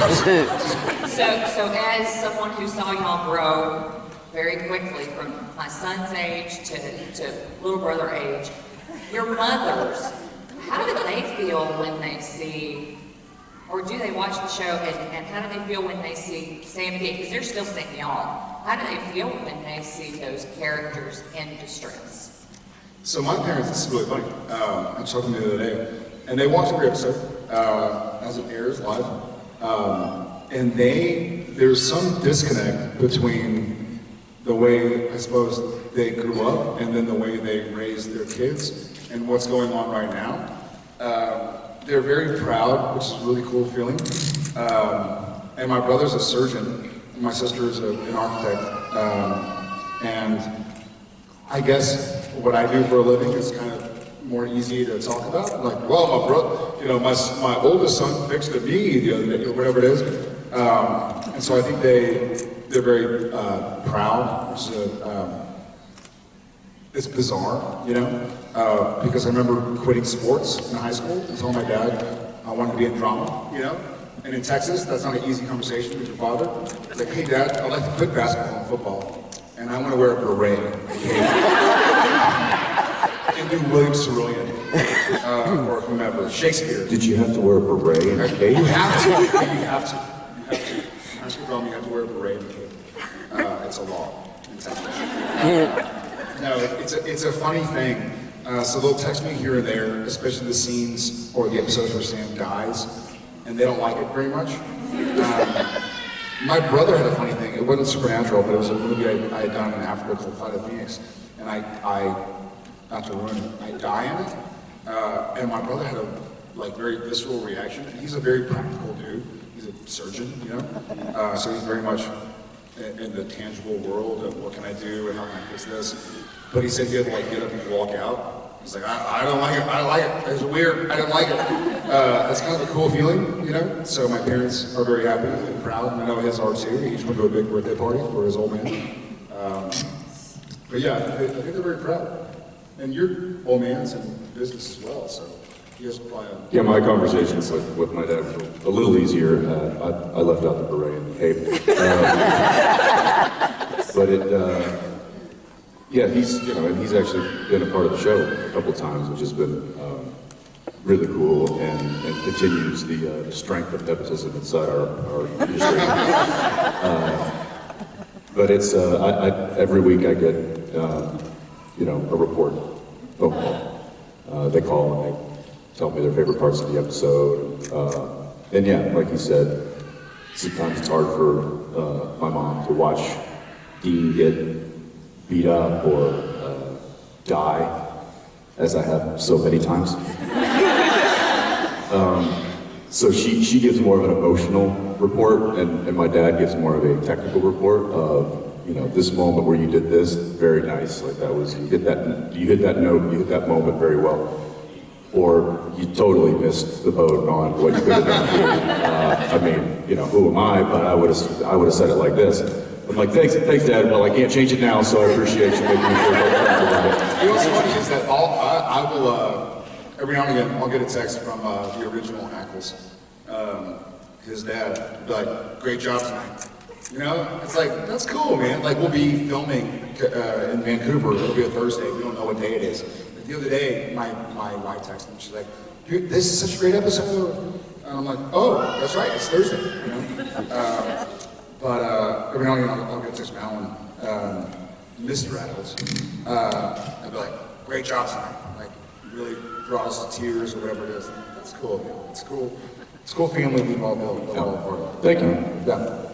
So, so as someone who saw y'all grow very quickly from my son's age to, to little brother age, your mothers, how do they feel when they see, or do they watch the show, and, and how do they feel when they see Sam and Dean? Because they're still seeing y'all. How do they feel when they see those characters in distress? So my parents, this is really funny. Uh, I was talking to the other day, and they watched every episode uh, as it airs live. Um, and they, there's some disconnect between the way, I suppose, they grew up and then the way they raised their kids and what's going on right now. Uh, they're very proud, which is a really cool feeling. Um, and my brother's a surgeon, my sister is a, an architect. Um, and I guess what I do for a living is kind of more easy to talk about. Like, well, my brother, you know, my, my oldest son fixed a knee the other day, or whatever it is. Um, and so I think they, they're very uh, proud, which is um, it's bizarre, you know, uh, because I remember quitting sports in high school and telling my dad I wanted to be in drama, you know, and in Texas, that's not an easy conversation with your father. It's like, hey dad, I'd like to quit basketball and football, and I want to wear a beret and do William Cerulean, uh, or whomever, Shakespeare. Did you have to wear a beret in a cage? You have to, you have to, you have to. High school drama, you have to wear a beret and cape. Uh, it's a law in Texas. No, it's a, it's a funny thing. Uh, so they'll text me here and there, especially the scenes or the episodes where Sam dies, and they don't like it very much. Um, my brother had a funny thing. It wasn't supernatural, but it was a movie I, I had done in Africa called Flight of Phoenix, and I, I not to ruin it, I die in it. Uh, and my brother had a like very visceral reaction. He's a very practical dude. He's a surgeon, you know. Uh, so he's very much in, in the tangible world of what can I do and how can I fix this. But he said he had to like get up and walk out. He's like, I, I don't like it. I like it. It's weird. I don't like it. Uh, that's kind of a cool feeling, you know. So my parents are very happy and proud, and I know his are too. He each went to a big birthday party for his old man. Um, but yeah, I think they're very proud. And your old man's in business as well, so he has probably a Yeah, my conversations with, with my dad were a little easier. Uh, I, I left out the beret and the cape. Um, but it, uh, yeah, he's, you know, and he's actually been a part of the show a couple times, which has been um, really cool and, and continues the, uh, the strength of nepotism inside our, our industry. Uh, but it's, uh, I, I, every week I get, um, you know, a report, phone call. Uh, they call and they tell me their favorite parts of the episode. Uh, and yeah, like you said, sometimes it's hard for uh, my mom to watch Dean get beat up or uh, die, as I have so many times. um, so she, she gives more of an emotional report, and, and my dad gives more of a technical report of, you know, this moment where you did this, very nice. Like that was, you hit that, you hit that note, you hit that moment very well or you totally missed the boat on what you could have done. Uh, I mean, you know, who am I? But I would have, I would have said it like this. I'm like, thanks, thanks, Dad. Well, I can't change it now, so I appreciate you making me feel comfortable. You know what's funny is that I'll, I, I will, uh, every now and again, I'll get a text from uh, the original Ackles, um, his dad, like, great job tonight. You know, it's like, that's cool, man. Like, we'll be filming uh, in Vancouver, it'll be a Thursday, we don't know what day it is. But the other day, my, my wife texted me, she's like, "Dude, this is such a great episode. And I'm like, oh, that's right, it's Thursday, you know? Uh, but uh, every now and then, I'll, I'll get a text from Alan, um, Mr. Ackles. Uh, I'd be like, great job tonight. Like, really draws to tears or whatever it is. That's cool. man. It's cool. It's cool family we've all built, all a part of. Thank you. Yeah.